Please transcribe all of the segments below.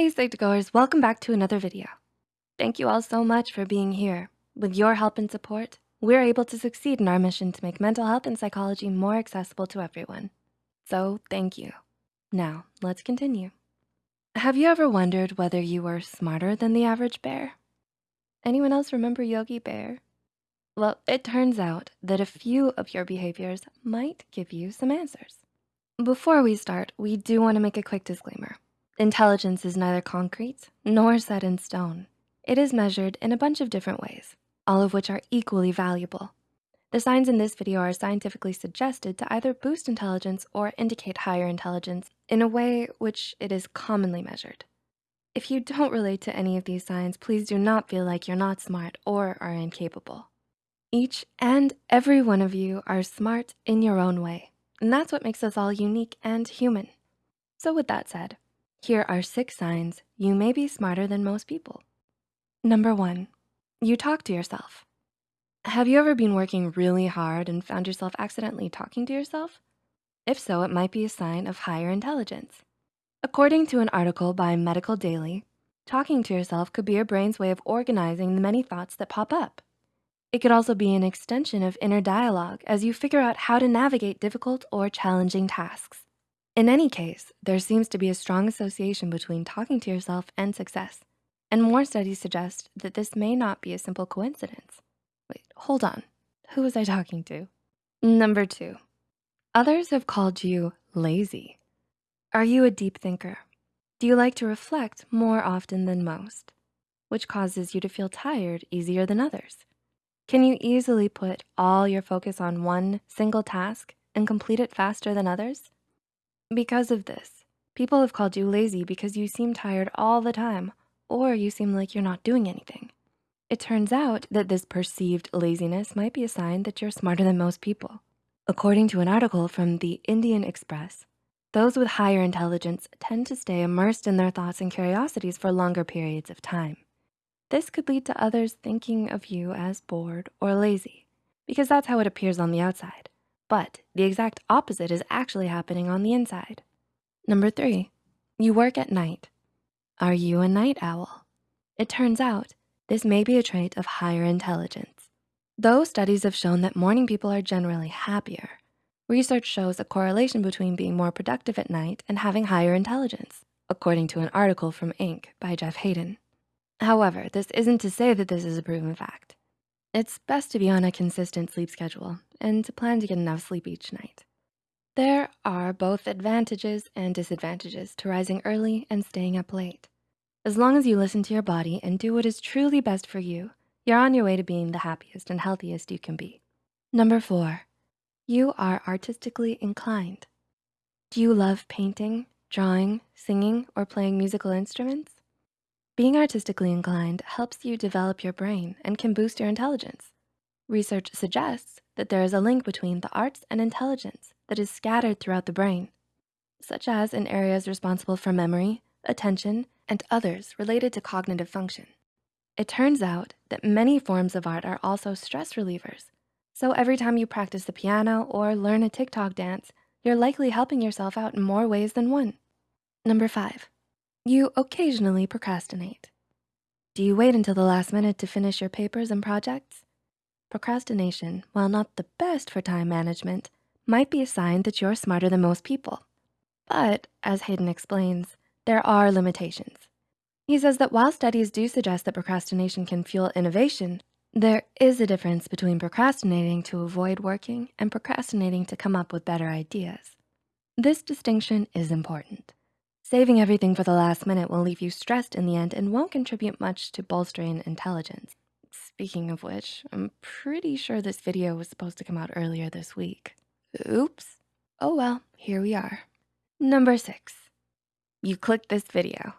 Hey Psych2Goers, welcome back to another video. Thank you all so much for being here. With your help and support, we're able to succeed in our mission to make mental health and psychology more accessible to everyone. So thank you. Now, let's continue. Have you ever wondered whether you were smarter than the average bear? Anyone else remember Yogi Bear? Well, it turns out that a few of your behaviors might give you some answers. Before we start, we do wanna make a quick disclaimer. Intelligence is neither concrete nor set in stone. It is measured in a bunch of different ways, all of which are equally valuable. The signs in this video are scientifically suggested to either boost intelligence or indicate higher intelligence in a way which it is commonly measured. If you don't relate to any of these signs, please do not feel like you're not smart or are incapable. Each and every one of you are smart in your own way, and that's what makes us all unique and human. So with that said, here are six signs you may be smarter than most people. Number one, you talk to yourself. Have you ever been working really hard and found yourself accidentally talking to yourself? If so, it might be a sign of higher intelligence. According to an article by Medical Daily, talking to yourself could be your brain's way of organizing the many thoughts that pop up. It could also be an extension of inner dialogue as you figure out how to navigate difficult or challenging tasks. In any case, there seems to be a strong association between talking to yourself and success. And more studies suggest that this may not be a simple coincidence. Wait, hold on. Who was I talking to? Number two, others have called you lazy. Are you a deep thinker? Do you like to reflect more often than most, which causes you to feel tired easier than others? Can you easily put all your focus on one single task and complete it faster than others? Because of this, people have called you lazy because you seem tired all the time or you seem like you're not doing anything. It turns out that this perceived laziness might be a sign that you're smarter than most people. According to an article from the Indian Express, those with higher intelligence tend to stay immersed in their thoughts and curiosities for longer periods of time. This could lead to others thinking of you as bored or lazy because that's how it appears on the outside. But the exact opposite is actually happening on the inside. Number three, you work at night. Are you a night owl? It turns out this may be a trait of higher intelligence. Though studies have shown that morning people are generally happier, research shows a correlation between being more productive at night and having higher intelligence, according to an article from Inc. by Jeff Haden. However, this isn't to say that this is a proven fact. It's best to be on a consistent sleep schedule and to plan to get enough sleep each night. There are both advantages and disadvantages to rising early and staying up late. As long as you listen to your body and do what is truly best for you, you're on your way to being the happiest and healthiest you can be. Number four, you are artistically inclined. Do you love painting, drawing, singing, or playing musical instruments? Being artistically inclined helps you develop your brain and can boost your intelligence. Research suggests that there is a link between the arts and intelligence that is scattered throughout the brain, such as in areas responsible for memory, attention, and others related to cognitive function. It turns out that many forms of art are also stress relievers. So every time you practice the piano or learn a TikTok dance, you're likely helping yourself out in more ways than one. Number five, you occasionally procrastinate. Do you wait until the last minute to finish your papers and projects? Procrastination, while not the best for time management, might be a sign that you're smarter than most people. But as Haden explains, there are limitations. He says that while studies do suggest that procrastination can fuel innovation, there is a difference between procrastinating to avoid working and procrastinating to come up with better ideas. This distinction is important. Saving everything for the last minute will leave you stressed in the end and won't contribute much to bolstering intelligence. Speaking of which, I'm pretty sure this video was supposed to come out earlier this week. Oops. Oh well, here we are. Number six, you clicked this video.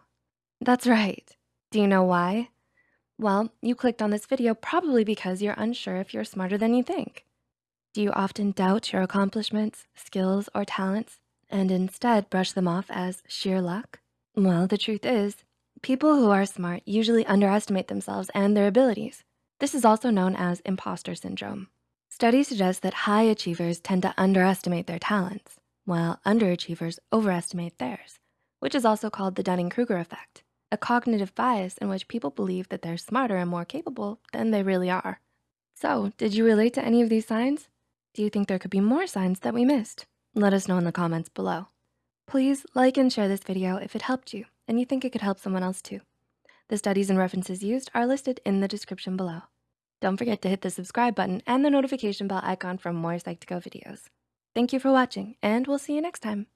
That's right. Do you know why? Well, you clicked on this video probably because you're unsure if you're smarter than you think. Do you often doubt your accomplishments, skills, or talents? and instead brush them off as sheer luck? Well, the truth is, people who are smart usually underestimate themselves and their abilities. This is also known as imposter syndrome. Studies suggest that high achievers tend to underestimate their talents, while underachievers overestimate theirs, which is also called the Dunning-Kruger effect. a cognitive bias in which people believe that they're smarter and more capable than they really are. So, did you relate to any of these signs? Do you think there could be more signs that we missed? Let us know in the comments below. Please like and share this video if it helped you and you think it could help someone else too. The studies and references used are listed in the description below. Don't forget to hit the subscribe button and the notification bell icon for more Psych2Go videos. Thank you for watching and we'll see you next time.